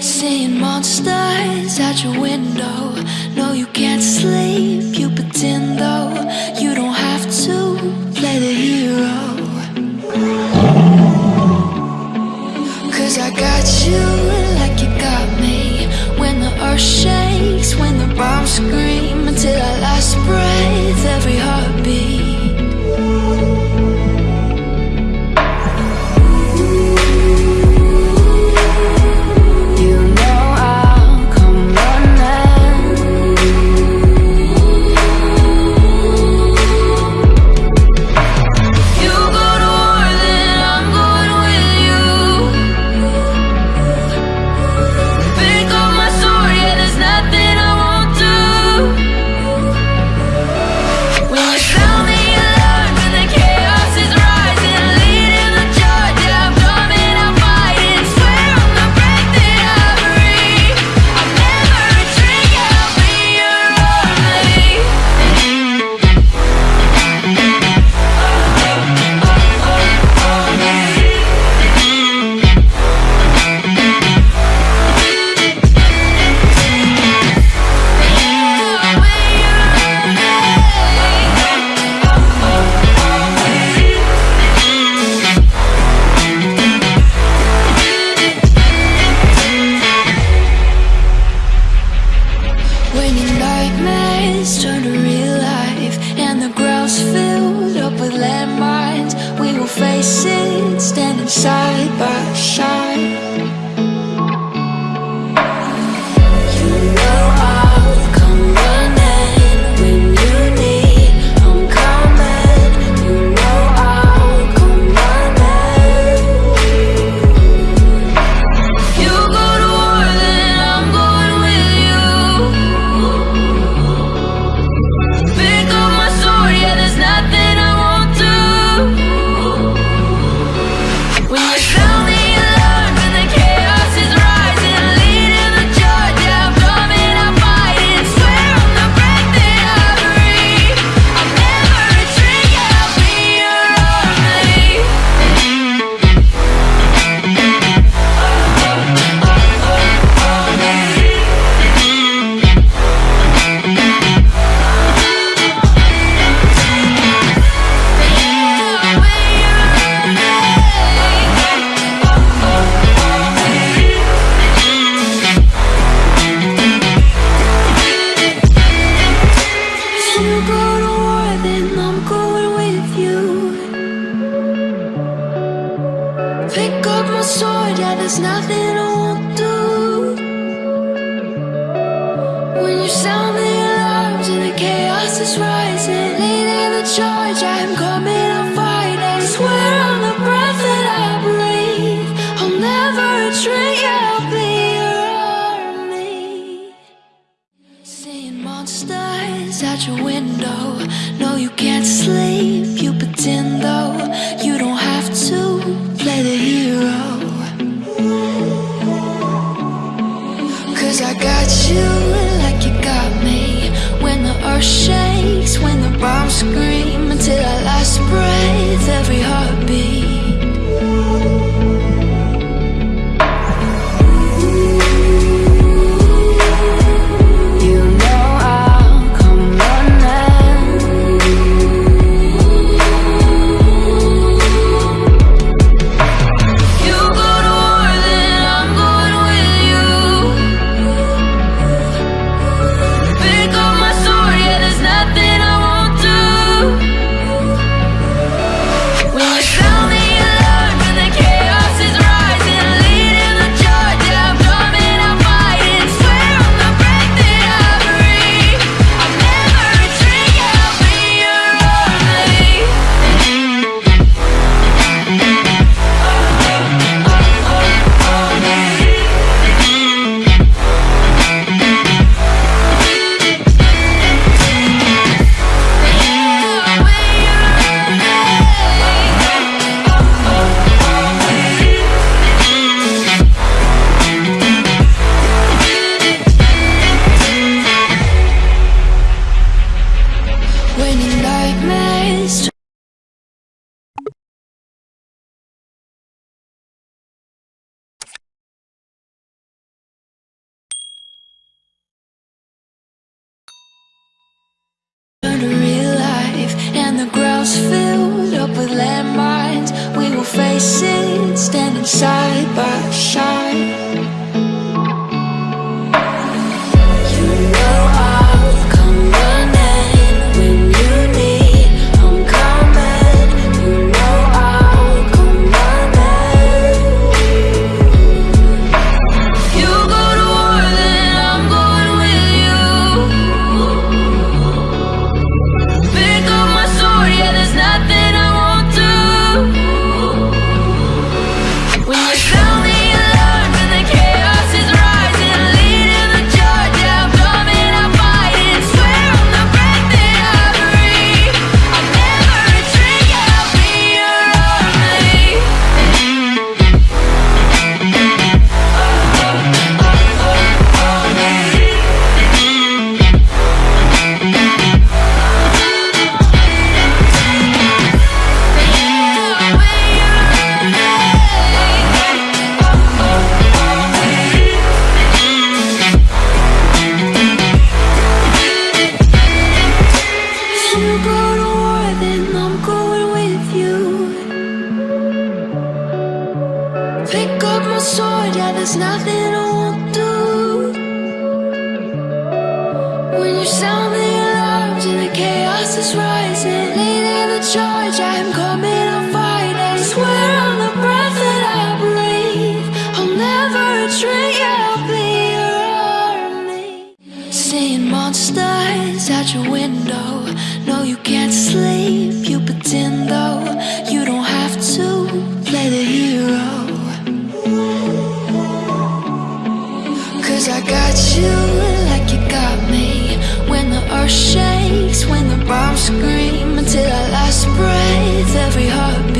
Seeing monsters at your window. No, you can't sleep, you pretend though. You don't have to play the hero. Cause I got you like you got me. When the earth shakes, when the bombs scream. there's nothing I won't do. When you sound the alarms and the chaos is rising Leading the charge, I am coming, I'm I swear on the breath that I breathe I'll never retreat, you, I'll be your army Seeing monsters at your window No, you can't sleep, you pretend though nightmares life and the ground's filled up with landmines. We will face it standing side by Seeing monsters at your window. No, you can't sleep, you pretend though. You don't have to play the hero. Cause I got you like you got me. When the earth shakes, when the bombs scream Until our last breath, every heartbeat